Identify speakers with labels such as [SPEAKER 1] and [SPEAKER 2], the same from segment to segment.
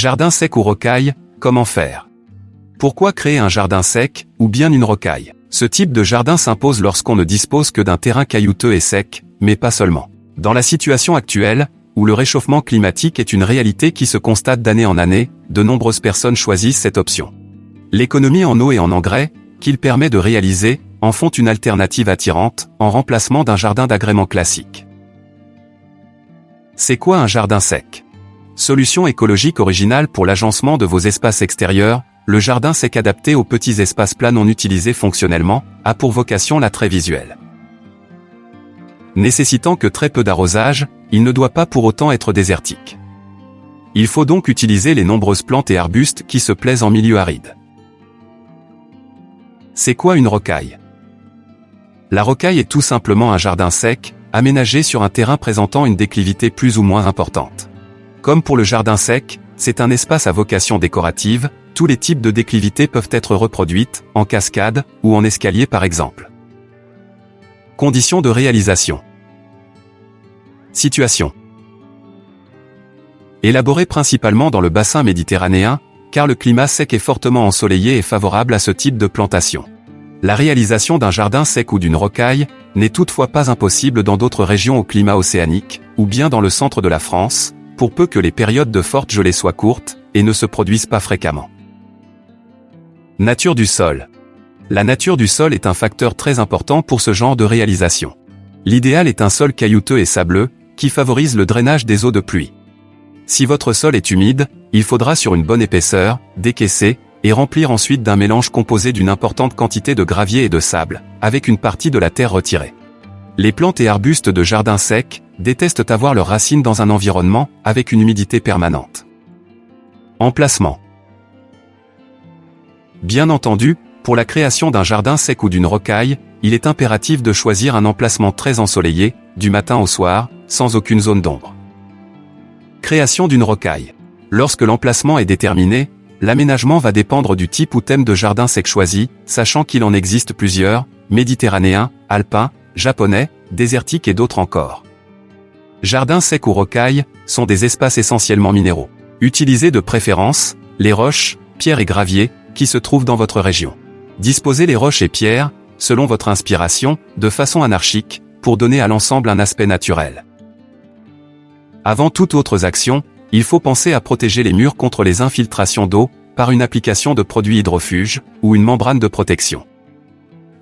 [SPEAKER 1] Jardin sec ou rocaille, comment faire? Pourquoi créer un jardin sec, ou bien une rocaille? Ce type de jardin s'impose lorsqu'on ne dispose que d'un terrain caillouteux et sec, mais pas seulement. Dans la situation actuelle, où le réchauffement climatique est une réalité qui se constate d'année en année, de nombreuses personnes choisissent cette option. L'économie en eau et en engrais, qu'il permet de réaliser, en font une alternative attirante, en remplacement d'un jardin d'agrément classique. C'est quoi un jardin sec? Solution écologique originale pour l'agencement de vos espaces extérieurs, le jardin sec adapté aux petits espaces plats non utilisés fonctionnellement, a pour vocation l'attrait visuel. Nécessitant que très peu d'arrosage, il ne doit pas pour autant être désertique. Il faut donc utiliser les nombreuses plantes et arbustes qui se plaisent en milieu aride. C'est quoi une rocaille? La rocaille est tout simplement un jardin sec, aménagé sur un terrain présentant une déclivité plus ou moins importante. Comme pour le jardin sec, c'est un espace à vocation décorative, tous les types de déclivités peuvent être reproduites, en cascade, ou en escalier par exemple. Conditions de réalisation. Situation. Élaboré principalement dans le bassin méditerranéen, car le climat sec et fortement ensoleillé est favorable à ce type de plantation. La réalisation d'un jardin sec ou d'une rocaille n'est toutefois pas impossible dans d'autres régions au climat océanique, ou bien dans le centre de la France, pour peu que les périodes de forte gelée soient courtes, et ne se produisent pas fréquemment. Nature du sol. La nature du sol est un facteur très important pour ce genre de réalisation. L'idéal est un sol caillouteux et sableux, qui favorise le drainage des eaux de pluie. Si votre sol est humide, il faudra sur une bonne épaisseur, décaisser, et remplir ensuite d'un mélange composé d'une importante quantité de gravier et de sable, avec une partie de la terre retirée. Les plantes et arbustes de jardin sec détestent avoir leurs racines dans un environnement avec une humidité permanente. Emplacement. Bien entendu, pour la création d'un jardin sec ou d'une rocaille, il est impératif de choisir un emplacement très ensoleillé, du matin au soir, sans aucune zone d'ombre. Création d'une rocaille. Lorsque l'emplacement est déterminé, l'aménagement va dépendre du type ou thème de jardin sec choisi, sachant qu'il en existe plusieurs, méditerranéen, alpin, japonais, désertique et d'autres encore. Jardins secs ou rocailles sont des espaces essentiellement minéraux. Utilisez de préférence les roches, pierres et graviers qui se trouvent dans votre région. Disposez les roches et pierres, selon votre inspiration, de façon anarchique, pour donner à l'ensemble un aspect naturel. Avant toute autre action, il faut penser à protéger les murs contre les infiltrations d'eau, par une application de produits hydrofuges, ou une membrane de protection.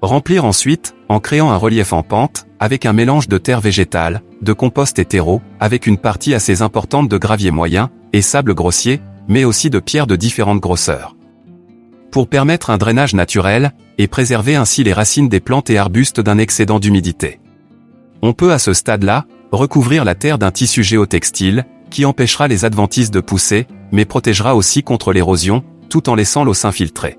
[SPEAKER 1] Remplir ensuite, en créant un relief en pente, avec un mélange de terre végétale, de compost et terreau, avec une partie assez importante de gravier moyen, et sable grossier, mais aussi de pierres de différentes grosseurs. Pour permettre un drainage naturel, et préserver ainsi les racines des plantes et arbustes d'un excédent d'humidité. On peut à ce stade-là, recouvrir la terre d'un tissu géotextile, qui empêchera les adventices de pousser, mais protégera aussi contre l'érosion, tout en laissant l'eau s'infiltrer.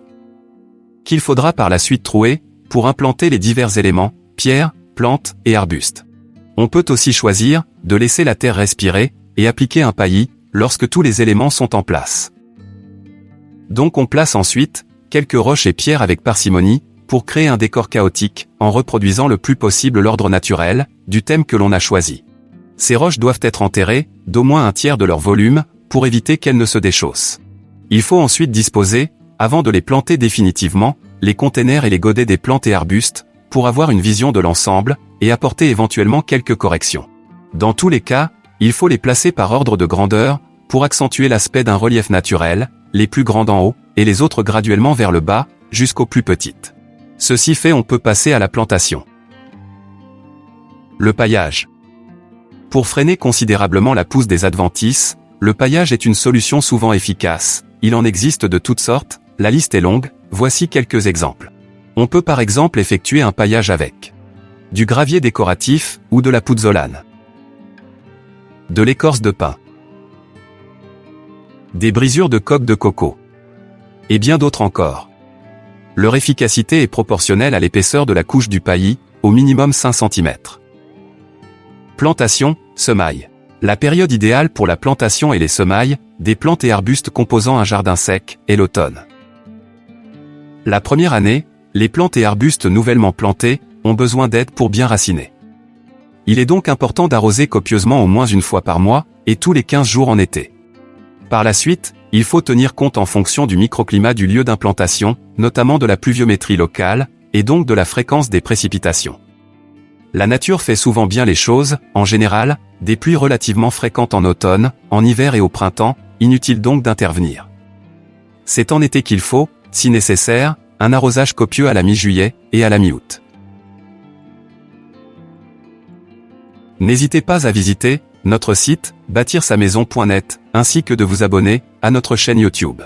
[SPEAKER 1] Qu'il faudra par la suite trouer, pour implanter les divers éléments, pierres, plantes et arbustes. On peut aussi choisir, de laisser la terre respirer, et appliquer un paillis, lorsque tous les éléments sont en place. Donc on place ensuite, quelques roches et pierres avec parcimonie, pour créer un décor chaotique, en reproduisant le plus possible l'ordre naturel, du thème que l'on a choisi. Ces roches doivent être enterrées, d'au moins un tiers de leur volume, pour éviter qu'elles ne se déchaussent. Il faut ensuite disposer, avant de les planter définitivement, les containers et les godets des plantes et arbustes, pour avoir une vision de l'ensemble, et apporter éventuellement quelques corrections. Dans tous les cas, il faut les placer par ordre de grandeur, pour accentuer l'aspect d'un relief naturel, les plus grandes en haut, et les autres graduellement vers le bas, jusqu'aux plus petites. Ceci fait on peut passer à la plantation. Le paillage. Pour freiner considérablement la pousse des adventices, le paillage est une solution souvent efficace. Il en existe de toutes sortes, la liste est longue, voici quelques exemples. On peut par exemple effectuer un paillage avec du gravier décoratif ou de la pouzzolane, de l'écorce de pin, des brisures de coque de coco, et bien d'autres encore. Leur efficacité est proportionnelle à l'épaisseur de la couche du paillis, au minimum 5 cm. Plantation, semaille. La période idéale pour la plantation et les semailles, des plantes et arbustes composant un jardin sec, est l'automne. La première année, les plantes et arbustes nouvellement plantés ont besoin d'aide pour bien raciner. Il est donc important d'arroser copieusement au moins une fois par mois, et tous les 15 jours en été. Par la suite, il faut tenir compte en fonction du microclimat du lieu d'implantation, notamment de la pluviométrie locale, et donc de la fréquence des précipitations. La nature fait souvent bien les choses, en général, des pluies relativement fréquentes en automne, en hiver et au printemps, inutile donc d'intervenir. C'est en été qu'il faut, si nécessaire, un arrosage copieux à la mi-juillet et à la mi-août. N'hésitez pas à visiter notre site bâtir sa maison.net ainsi que de vous abonner à notre chaîne YouTube.